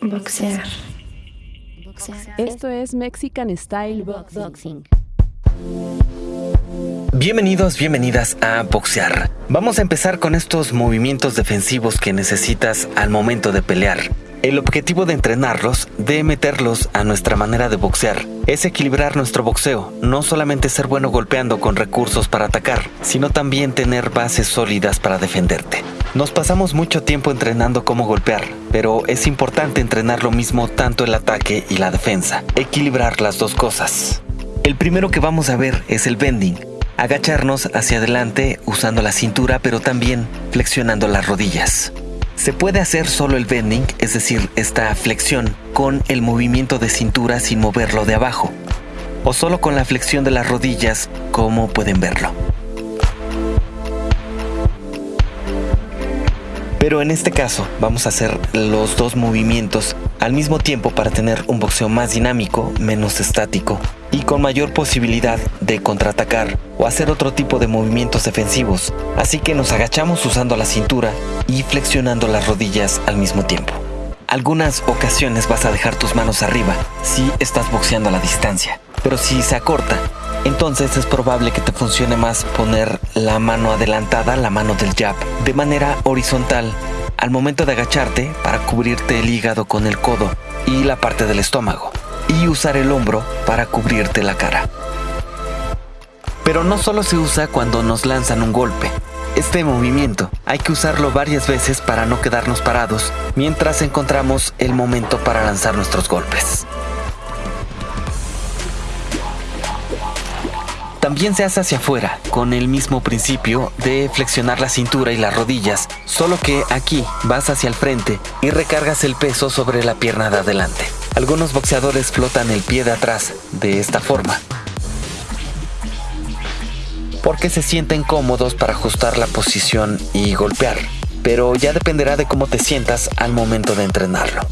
Boxear. Esto es Mexican Style Boxing. Bienvenidos, bienvenidas a Boxear. Vamos a empezar con estos movimientos defensivos que necesitas al momento de pelear. El objetivo de entrenarlos, de meterlos a nuestra manera de boxear, es equilibrar nuestro boxeo, no solamente ser bueno golpeando con recursos para atacar, sino también tener bases sólidas para defenderte. Nos pasamos mucho tiempo entrenando cómo golpear, pero es importante entrenar lo mismo tanto el ataque y la defensa, equilibrar las dos cosas. El primero que vamos a ver es el bending, agacharnos hacia adelante usando la cintura pero también flexionando las rodillas. Se puede hacer solo el bending, es decir, esta flexión, con el movimiento de cintura sin moverlo de abajo, o solo con la flexión de las rodillas, como pueden verlo. Pero en este caso vamos a hacer los dos movimientos al mismo tiempo para tener un boxeo más dinámico, menos estático y con mayor posibilidad de contraatacar o hacer otro tipo de movimientos defensivos. Así que nos agachamos usando la cintura y flexionando las rodillas al mismo tiempo. Algunas ocasiones vas a dejar tus manos arriba si estás boxeando a la distancia, pero si se acorta, entonces es probable que te funcione más poner la mano adelantada, la mano del jab, de manera horizontal al momento de agacharte para cubrirte el hígado con el codo y la parte del estómago, y usar el hombro para cubrirte la cara. Pero no solo se usa cuando nos lanzan un golpe. Este movimiento hay que usarlo varias veces para no quedarnos parados mientras encontramos el momento para lanzar nuestros golpes. También se hace hacia afuera, con el mismo principio de flexionar la cintura y las rodillas, solo que aquí vas hacia el frente y recargas el peso sobre la pierna de adelante. Algunos boxeadores flotan el pie de atrás de esta forma, porque se sienten cómodos para ajustar la posición y golpear, pero ya dependerá de cómo te sientas al momento de entrenarlo.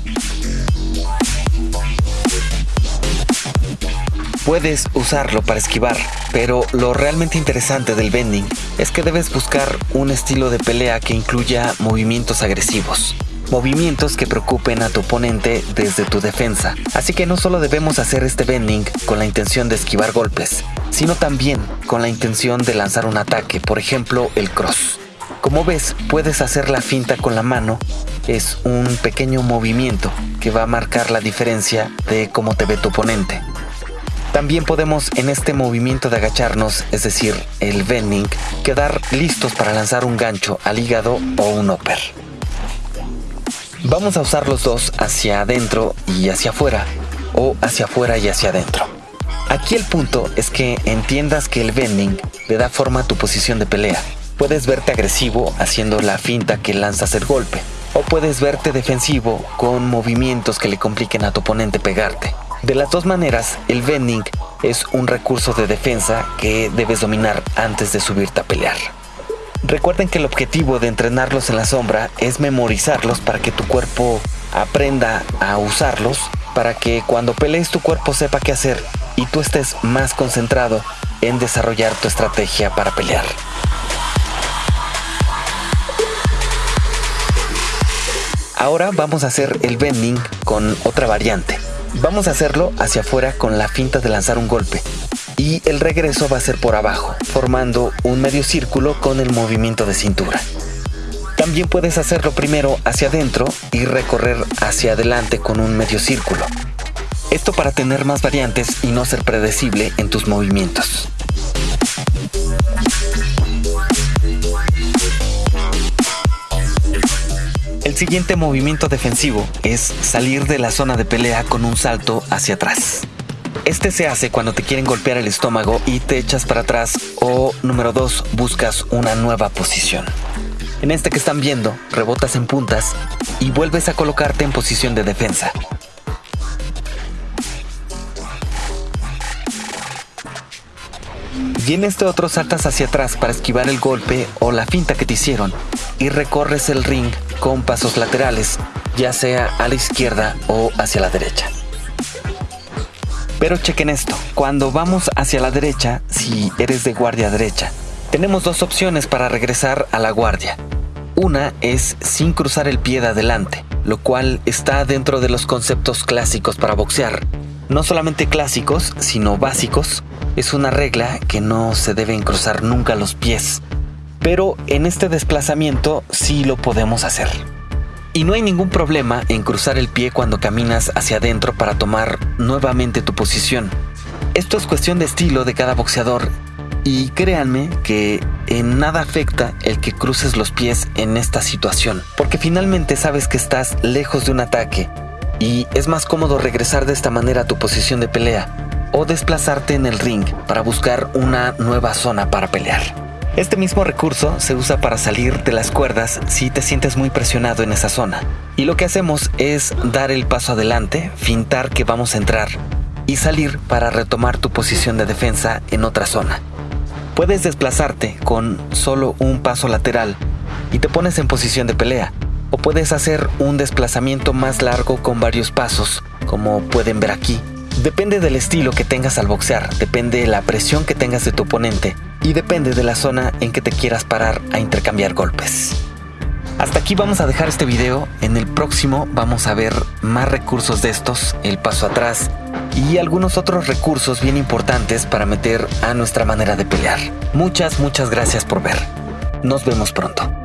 Puedes usarlo para esquivar, pero lo realmente interesante del bending es que debes buscar un estilo de pelea que incluya movimientos agresivos. Movimientos que preocupen a tu oponente desde tu defensa. Así que no solo debemos hacer este bending con la intención de esquivar golpes, sino también con la intención de lanzar un ataque, por ejemplo el cross. Como ves, puedes hacer la finta con la mano. Es un pequeño movimiento que va a marcar la diferencia de cómo te ve tu oponente. También podemos en este movimiento de agacharnos, es decir, el bending, quedar listos para lanzar un gancho al hígado o un upper. Vamos a usar los dos hacia adentro y hacia afuera, o hacia afuera y hacia adentro. Aquí el punto es que entiendas que el bending le da forma a tu posición de pelea. Puedes verte agresivo haciendo la finta que lanzas el golpe, o puedes verte defensivo con movimientos que le compliquen a tu oponente pegarte. De las dos maneras, el bending es un recurso de defensa que debes dominar antes de subirte a pelear. Recuerden que el objetivo de entrenarlos en la sombra es memorizarlos para que tu cuerpo aprenda a usarlos, para que cuando pelees tu cuerpo sepa qué hacer y tú estés más concentrado en desarrollar tu estrategia para pelear. Ahora vamos a hacer el bending con otra variante. Vamos a hacerlo hacia afuera con la finta de lanzar un golpe. Y el regreso va a ser por abajo, formando un medio círculo con el movimiento de cintura. También puedes hacerlo primero hacia adentro y recorrer hacia adelante con un medio círculo. Esto para tener más variantes y no ser predecible en tus movimientos. Siguiente movimiento defensivo es salir de la zona de pelea con un salto hacia atrás. Este se hace cuando te quieren golpear el estómago y te echas para atrás o número 2 buscas una nueva posición. En este que están viendo, rebotas en puntas y vuelves a colocarte en posición de defensa. Y en este otro saltas hacia atrás para esquivar el golpe o la finta que te hicieron y recorres el ring con pasos laterales, ya sea a la izquierda o hacia la derecha. Pero chequen esto, cuando vamos hacia la derecha, si eres de guardia derecha, tenemos dos opciones para regresar a la guardia. Una es sin cruzar el pie de adelante, lo cual está dentro de los conceptos clásicos para boxear. No solamente clásicos, sino básicos. Es una regla que no se deben cruzar nunca los pies. Pero en este desplazamiento sí lo podemos hacer. Y no hay ningún problema en cruzar el pie cuando caminas hacia adentro para tomar nuevamente tu posición. Esto es cuestión de estilo de cada boxeador y créanme que en nada afecta el que cruces los pies en esta situación, porque finalmente sabes que estás lejos de un ataque y es más cómodo regresar de esta manera a tu posición de pelea o desplazarte en el ring para buscar una nueva zona para pelear. Este mismo recurso se usa para salir de las cuerdas si te sientes muy presionado en esa zona. Y lo que hacemos es dar el paso adelante, fintar que vamos a entrar y salir para retomar tu posición de defensa en otra zona. Puedes desplazarte con solo un paso lateral y te pones en posición de pelea, o puedes hacer un desplazamiento más largo con varios pasos, como pueden ver aquí. Depende del estilo que tengas al boxear, depende de la presión que tengas de tu oponente y depende de la zona en que te quieras parar a intercambiar golpes. Hasta aquí vamos a dejar este video, en el próximo vamos a ver más recursos de estos, el paso atrás, y algunos otros recursos bien importantes para meter a nuestra manera de pelear. Muchas, muchas gracias por ver. Nos vemos pronto.